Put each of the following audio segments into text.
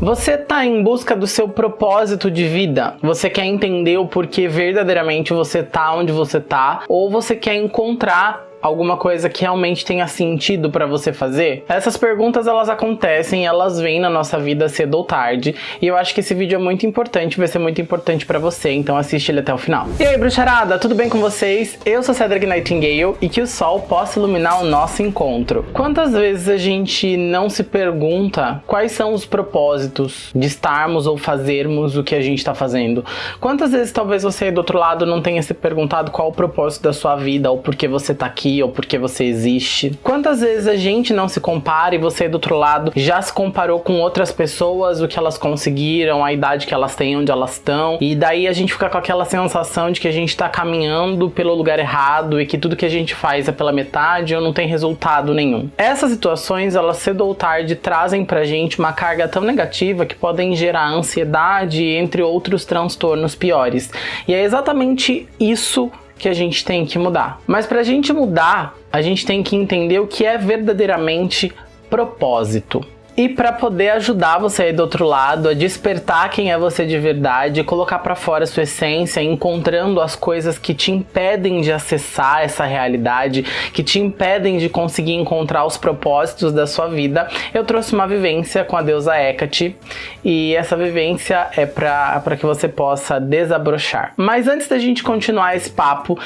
Você está em busca do seu propósito de vida? Você quer entender o porquê verdadeiramente você tá onde você tá? Ou você quer encontrar alguma coisa que realmente tenha sentido para você fazer? Essas perguntas elas acontecem, elas vêm na nossa vida cedo ou tarde, e eu acho que esse vídeo é muito importante, vai ser muito importante para você, então assiste ele até o final. E aí, bruxarada, tudo bem com vocês? Eu sou Cedric Nightingale e que o sol possa iluminar o nosso encontro. Quantas vezes a gente não se pergunta quais são os propósitos de estarmos ou fazermos o que a gente está fazendo? Quantas vezes talvez você do outro lado não tenha se perguntado qual o propósito da sua vida ou por que você está aqui ou porque você existe. Quantas vezes a gente não se compara e você do outro lado já se comparou com outras pessoas, o que elas conseguiram, a idade que elas têm, onde elas estão, e daí a gente fica com aquela sensação de que a gente tá caminhando pelo lugar errado e que tudo que a gente faz é pela metade ou não tem resultado nenhum. Essas situações, elas cedo ou tarde trazem pra gente uma carga tão negativa que podem gerar ansiedade, entre outros transtornos piores. E é exatamente isso que a gente tem que mudar. Mas para a gente mudar, a gente tem que entender o que é verdadeiramente propósito. E para poder ajudar você aí do outro lado a despertar quem é você de verdade, colocar para fora a sua essência, encontrando as coisas que te impedem de acessar essa realidade, que te impedem de conseguir encontrar os propósitos da sua vida, eu trouxe uma vivência com a deusa Hecate e essa vivência é para que você possa desabrochar. Mas antes da gente continuar esse papo,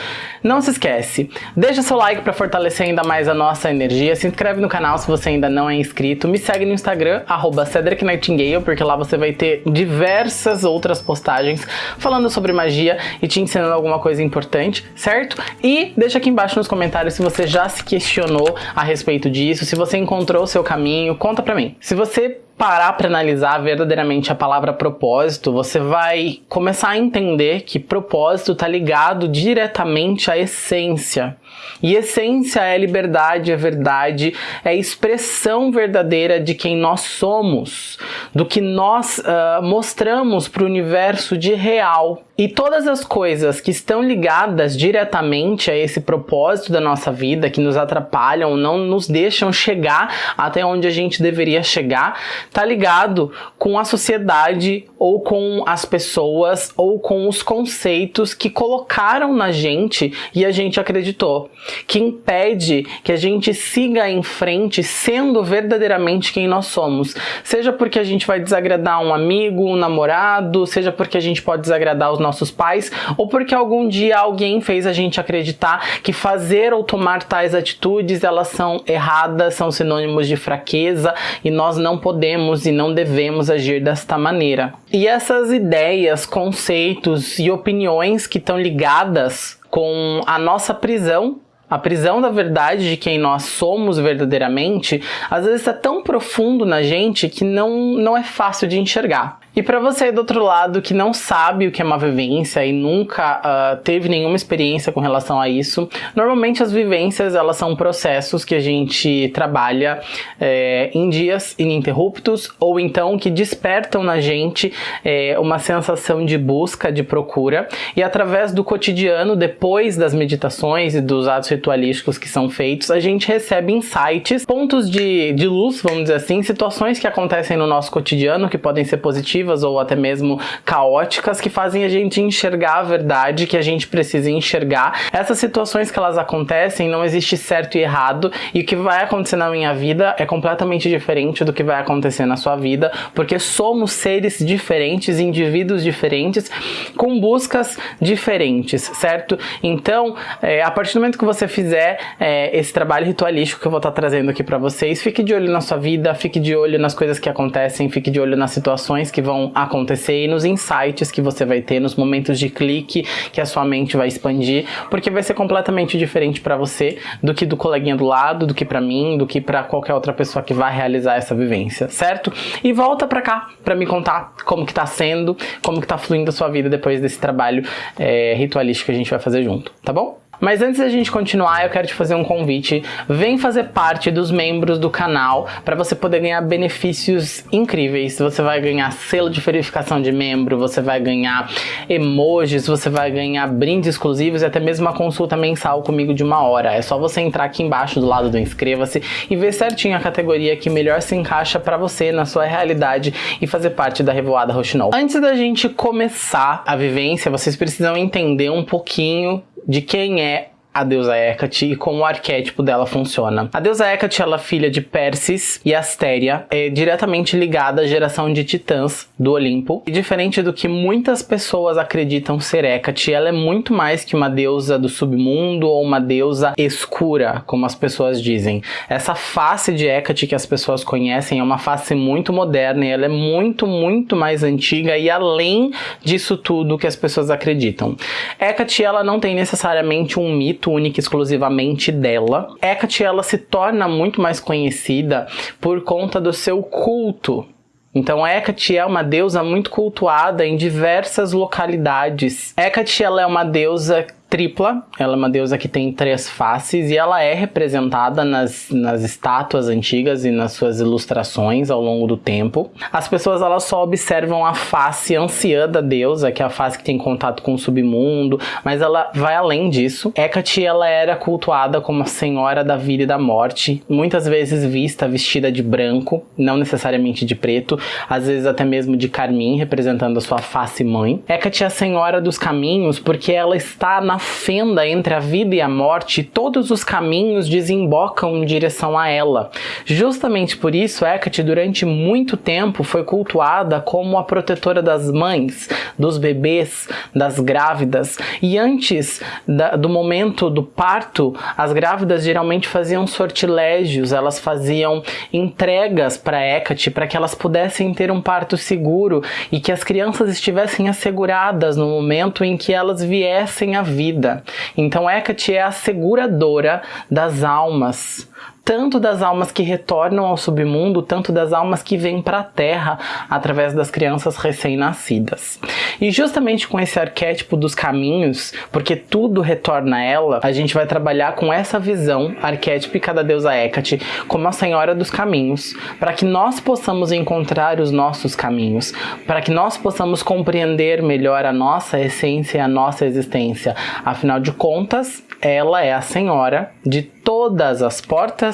não se esquece, deixa seu like para fortalecer ainda mais a nossa energia, se inscreve no canal se você ainda não é inscrito, me segue no Instagram, arroba Cedric Nightingale, porque lá você vai ter diversas outras postagens falando sobre magia e te ensinando alguma coisa importante, certo? E deixa aqui embaixo nos comentários se você já se questionou a respeito disso, se você encontrou o seu caminho, conta pra mim. Se você parar para analisar verdadeiramente a palavra propósito, você vai começar a entender que propósito está ligado diretamente à essência. E essência é liberdade, é verdade, é expressão verdadeira de quem nós somos, do que nós uh, mostramos para o universo de real. E todas as coisas que estão ligadas diretamente a esse propósito da nossa vida, que nos atrapalham, não nos deixam chegar até onde a gente deveria chegar, tá ligado com a sociedade ou com as pessoas ou com os conceitos que colocaram na gente e a gente acreditou, que impede que a gente siga em frente sendo verdadeiramente quem nós somos. Seja porque a gente vai desagradar um amigo, um namorado, seja porque a gente pode desagradar os nossos pais, ou porque algum dia alguém fez a gente acreditar que fazer ou tomar tais atitudes elas são erradas, são sinônimos de fraqueza e nós não podemos e não devemos agir desta maneira. E essas ideias, conceitos e opiniões que estão ligadas com a nossa prisão a prisão da verdade de quem nós somos verdadeiramente, às vezes é tão profundo na gente que não, não é fácil de enxergar. E para você do outro lado que não sabe o que é uma vivência e nunca uh, teve nenhuma experiência com relação a isso, normalmente as vivências elas são processos que a gente trabalha é, em dias ininterruptos ou então que despertam na gente é, uma sensação de busca, de procura. E através do cotidiano, depois das meditações e dos atos ritualísticos que são feitos, a gente recebe insights, pontos de, de luz, vamos dizer assim, situações que acontecem no nosso cotidiano que podem ser positivas negativas ou até mesmo caóticas que fazem a gente enxergar a verdade que a gente precisa enxergar. Essas situações que elas acontecem, não existe certo e errado, e o que vai acontecer na minha vida é completamente diferente do que vai acontecer na sua vida, porque somos seres diferentes, indivíduos diferentes, com buscas diferentes, certo? Então, é, a partir do momento que você fizer é, esse trabalho ritualístico que eu vou estar trazendo aqui para vocês, fique de olho na sua vida, fique de olho nas coisas que acontecem, fique de olho nas situações que vão acontecer e nos insights que você vai ter, nos momentos de clique que a sua mente vai expandir, porque vai ser completamente diferente para você do que do coleguinha do lado, do que para mim, do que para qualquer outra pessoa que vai realizar essa vivência, certo? E volta para cá para me contar como que tá sendo, como que tá fluindo a sua vida depois desse trabalho é, ritualístico que a gente vai fazer junto, tá bom? Mas antes da gente continuar, eu quero te fazer um convite. Vem fazer parte dos membros do canal para você poder ganhar benefícios incríveis. Você vai ganhar selo de verificação de membro, você vai ganhar emojis, você vai ganhar brindes exclusivos e até mesmo uma consulta mensal comigo de uma hora. É só você entrar aqui embaixo do lado do inscreva-se e ver certinho a categoria que melhor se encaixa para você, na sua realidade e fazer parte da Revoada Roxinol. Antes da gente começar a vivência, vocês precisam entender um pouquinho de quem é a deusa Hecate e como o arquétipo dela funciona. A deusa Hecate, ela é filha de Persis e Astéria, é diretamente ligada à geração de titãs do Olimpo. E diferente do que muitas pessoas acreditam ser Hecate, ela é muito mais que uma deusa do submundo ou uma deusa escura, como as pessoas dizem. Essa face de Hecate que as pessoas conhecem é uma face muito moderna e ela é muito, muito mais antiga e além disso tudo que as pessoas acreditam. Hecate, ela não tem necessariamente um mito mito única exclusivamente dela. Hecate ela se torna muito mais conhecida por conta do seu culto então Hecate é uma deusa muito cultuada em diversas localidades. Hecate ela é uma deusa tripla, ela é uma deusa que tem três faces e ela é representada nas, nas estátuas antigas e nas suas ilustrações ao longo do tempo. As pessoas elas só observam a face anciã da deusa, que é a face que tem contato com o submundo, mas ela vai além disso. Hecate ela era cultuada como a senhora da vida e da morte, muitas vezes vista vestida de branco, não necessariamente de preto, às vezes até mesmo de carmim, representando a sua face mãe. Hecate é a senhora dos caminhos porque ela está na fenda entre a vida e a morte, todos os caminhos desembocam em direção a ela. Justamente por isso, Hecate durante muito tempo foi cultuada como a protetora das mães, dos bebês, das grávidas. E antes da, do momento do parto, as grávidas geralmente faziam sortilégios, elas faziam entregas para Hecate para que elas pudessem ter um parto seguro e que as crianças estivessem asseguradas no momento em que elas viessem à vida vida. Então Hecate é a seguradora das almas tanto das almas que retornam ao submundo, tanto das almas que vêm para a Terra através das crianças recém-nascidas. E justamente com esse arquétipo dos caminhos, porque tudo retorna a ela, a gente vai trabalhar com essa visão arquétipica da deusa Hecate como a senhora dos caminhos, para que nós possamos encontrar os nossos caminhos, para que nós possamos compreender melhor a nossa essência e a nossa existência. Afinal de contas, ela é a senhora de todas as portas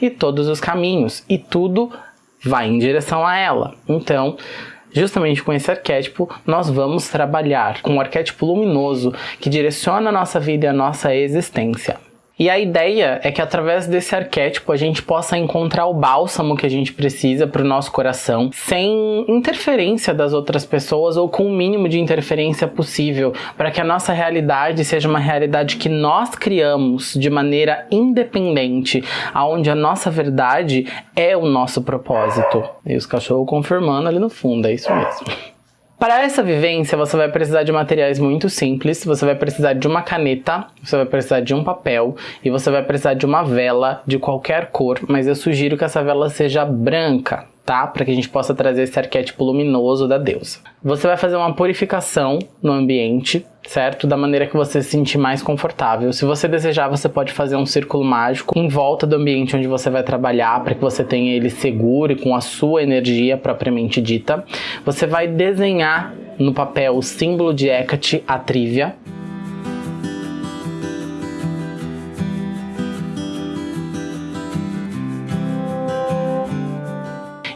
e todos os caminhos, e tudo vai em direção a ela. Então, justamente com esse arquétipo, nós vamos trabalhar com um arquétipo luminoso que direciona a nossa vida e a nossa existência. E a ideia é que através desse arquétipo a gente possa encontrar o bálsamo que a gente precisa para o nosso coração, sem interferência das outras pessoas ou com o mínimo de interferência possível, para que a nossa realidade seja uma realidade que nós criamos de maneira independente, aonde a nossa verdade é o nosso propósito. E os cachorros confirmando ali no fundo, é isso mesmo. Para essa vivência, você vai precisar de materiais muito simples, você vai precisar de uma caneta, você vai precisar de um papel e você vai precisar de uma vela de qualquer cor, mas eu sugiro que essa vela seja branca, tá? Para que a gente possa trazer esse arquétipo luminoso da deusa. Você vai fazer uma purificação no ambiente, certo? Da maneira que você se sentir mais confortável. Se você desejar, você pode fazer um círculo mágico em volta do ambiente onde você vai trabalhar para que você tenha ele seguro e com a sua energia propriamente dita. Você vai desenhar no papel o símbolo de Hecate, a trívia,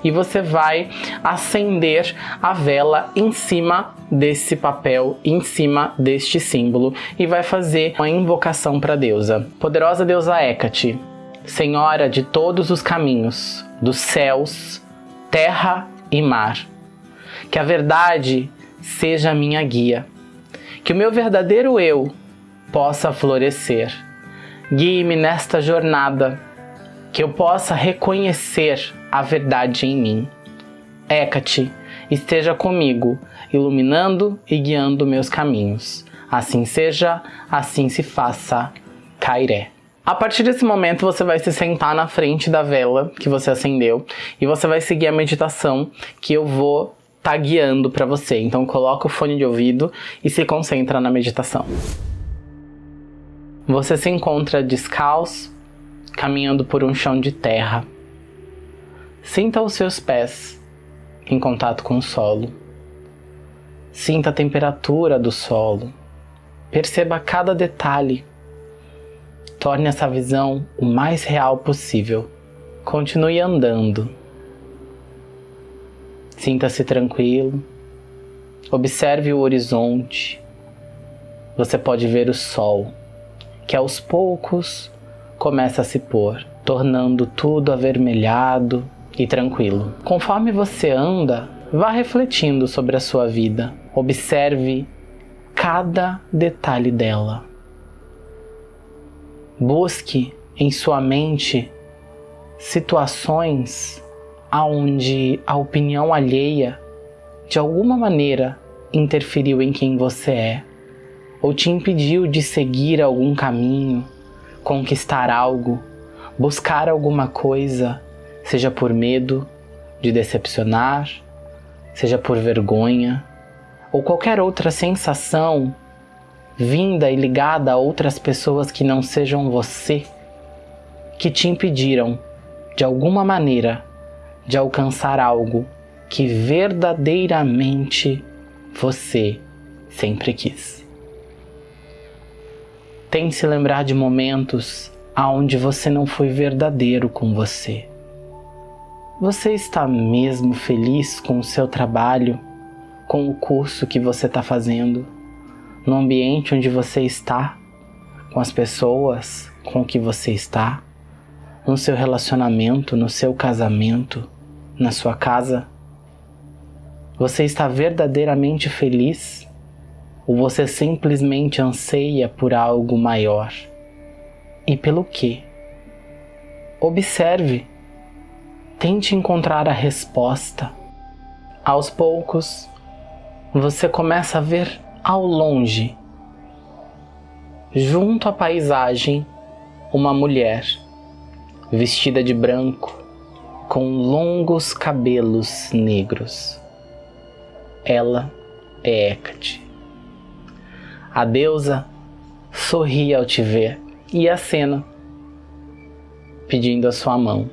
e você vai acender a vela em cima desse papel, em cima deste símbolo e vai fazer uma invocação para a deusa. Poderosa deusa Hecate, Senhora de todos os caminhos, dos céus, terra e mar, que a verdade seja minha guia, que o meu verdadeiro eu possa florescer. Guie-me nesta jornada, que eu possa reconhecer a verdade em mim. Hecate, esteja comigo, iluminando e guiando meus caminhos. Assim seja, assim se faça. Cairé. A partir desse momento você vai se sentar na frente da vela que você acendeu e você vai seguir a meditação que eu vou estar tá guiando para você. Então coloca o fone de ouvido e se concentra na meditação. Você se encontra descalço, caminhando por um chão de terra. Sinta os seus pés em contato com o solo. Sinta a temperatura do solo. Perceba cada detalhe. Torne essa visão o mais real possível. Continue andando. Sinta-se tranquilo. Observe o horizonte. Você pode ver o sol, que aos poucos começa a se pôr, tornando tudo avermelhado e tranquilo. Conforme você anda, vá refletindo sobre a sua vida. Observe cada detalhe dela. Busque em sua mente situações aonde a opinião alheia de alguma maneira interferiu em quem você é ou te impediu de seguir algum caminho, conquistar algo, buscar alguma coisa, seja por medo de decepcionar, seja por vergonha ou qualquer outra sensação vinda e ligada a outras pessoas que não sejam você, que te impediram, de alguma maneira, de alcançar algo que verdadeiramente você sempre quis. Tente se lembrar de momentos aonde você não foi verdadeiro com você. Você está mesmo feliz com o seu trabalho, com o curso que você está fazendo, no ambiente onde você está, com as pessoas com que você está, no seu relacionamento, no seu casamento, na sua casa? Você está verdadeiramente feliz? Ou você simplesmente anseia por algo maior? E pelo quê? Observe. Tente encontrar a resposta. Aos poucos, você começa a ver ao longe, junto à paisagem, uma mulher vestida de branco, com longos cabelos negros. Ela é Hecate. A deusa sorri ao te ver e acena, pedindo a sua mão.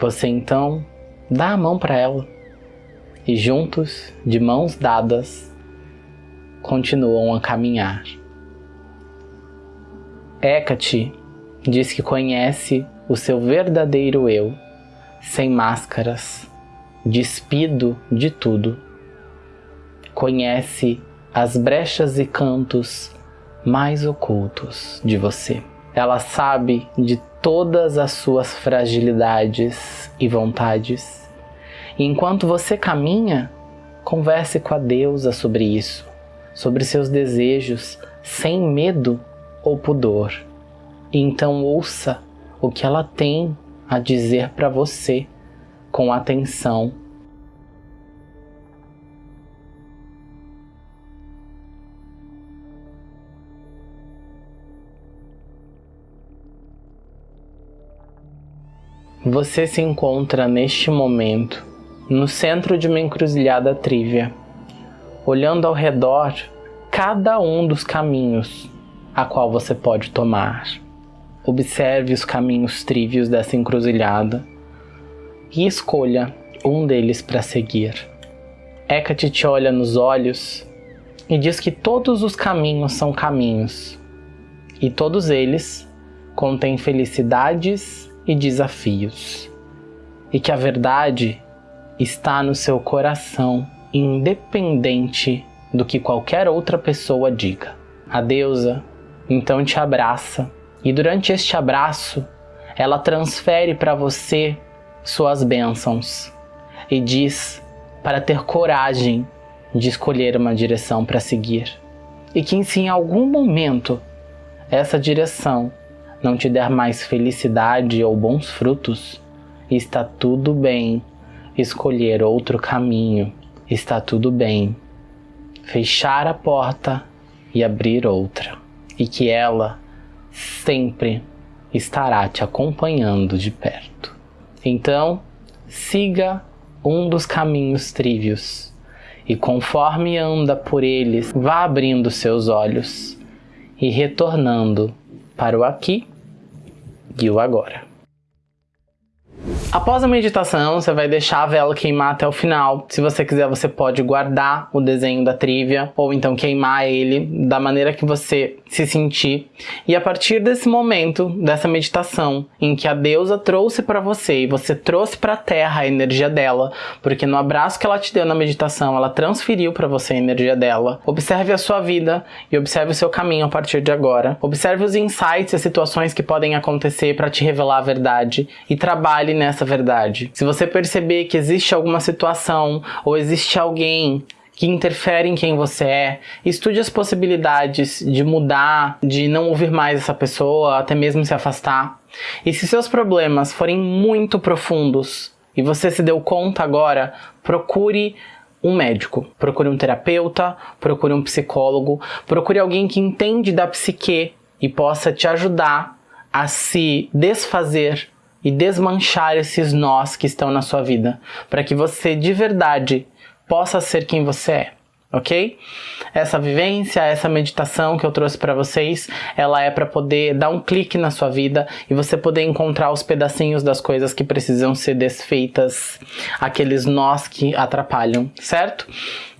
Você então dá a mão para ela e juntos, de mãos dadas, continuam a caminhar. Hecate diz que conhece o seu verdadeiro eu, sem máscaras, despido de tudo. Conhece as brechas e cantos mais ocultos de você. Ela sabe de todas as suas fragilidades e vontades. E enquanto você caminha, converse com a deusa sobre isso, sobre seus desejos, sem medo ou pudor. E então ouça o que ela tem a dizer para você com atenção Você se encontra neste momento no centro de uma encruzilhada trívia, olhando ao redor cada um dos caminhos a qual você pode tomar. Observe os caminhos trívios dessa encruzilhada e escolha um deles para seguir. Hecate te olha nos olhos e diz que todos os caminhos são caminhos e todos eles contêm felicidades e desafios, e que a verdade está no seu coração, independente do que qualquer outra pessoa diga. A deusa então te abraça, e durante este abraço, ela transfere para você suas bênçãos e diz para ter coragem de escolher uma direção para seguir. E que se em algum momento essa direção não te der mais felicidade ou bons frutos, está tudo bem escolher outro caminho, está tudo bem fechar a porta e abrir outra, e que ela sempre estará te acompanhando de perto. Então, siga um dos caminhos trívios. E conforme anda por eles, vá abrindo seus olhos e retornando para o aqui e o agora. Após a meditação, você vai deixar a vela queimar até o final. Se você quiser, você pode guardar o desenho da trívia ou então queimar ele da maneira que você se sentir. E a partir desse momento, dessa meditação, em que a deusa trouxe para você e você trouxe para a terra a energia dela, porque no abraço que ela te deu na meditação, ela transferiu para você a energia dela. Observe a sua vida e observe o seu caminho a partir de agora. Observe os insights e as situações que podem acontecer para te revelar a verdade e trabalhe nessa verdade. Se você perceber que existe alguma situação ou existe alguém que interfere em quem você é, estude as possibilidades de mudar, de não ouvir mais essa pessoa, até mesmo se afastar. E se seus problemas forem muito profundos e você se deu conta agora, procure um médico, procure um terapeuta, procure um psicólogo, procure alguém que entende da psique e possa te ajudar a se desfazer e desmanchar esses nós que estão na sua vida, para que você de verdade possa ser quem você é ok? Essa vivência, essa meditação que eu trouxe para vocês, ela é para poder dar um clique na sua vida e você poder encontrar os pedacinhos das coisas que precisam ser desfeitas, aqueles nós que atrapalham, certo?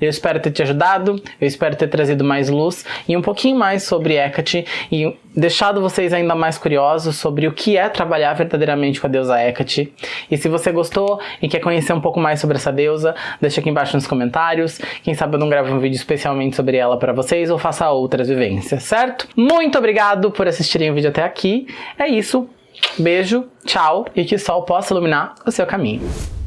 Eu espero ter te ajudado, eu espero ter trazido mais luz e um pouquinho mais sobre Hecate e deixado vocês ainda mais curiosos sobre o que é trabalhar verdadeiramente com a deusa Hecate. E se você gostou e quer conhecer um pouco mais sobre essa deusa, deixa aqui embaixo nos comentários. Quem sabe eu não gravo um vídeo especialmente sobre ela para vocês ou faça outras vivências, certo? Muito obrigado por assistirem o vídeo até aqui. É isso. Beijo, tchau e que o sol possa iluminar o seu caminho.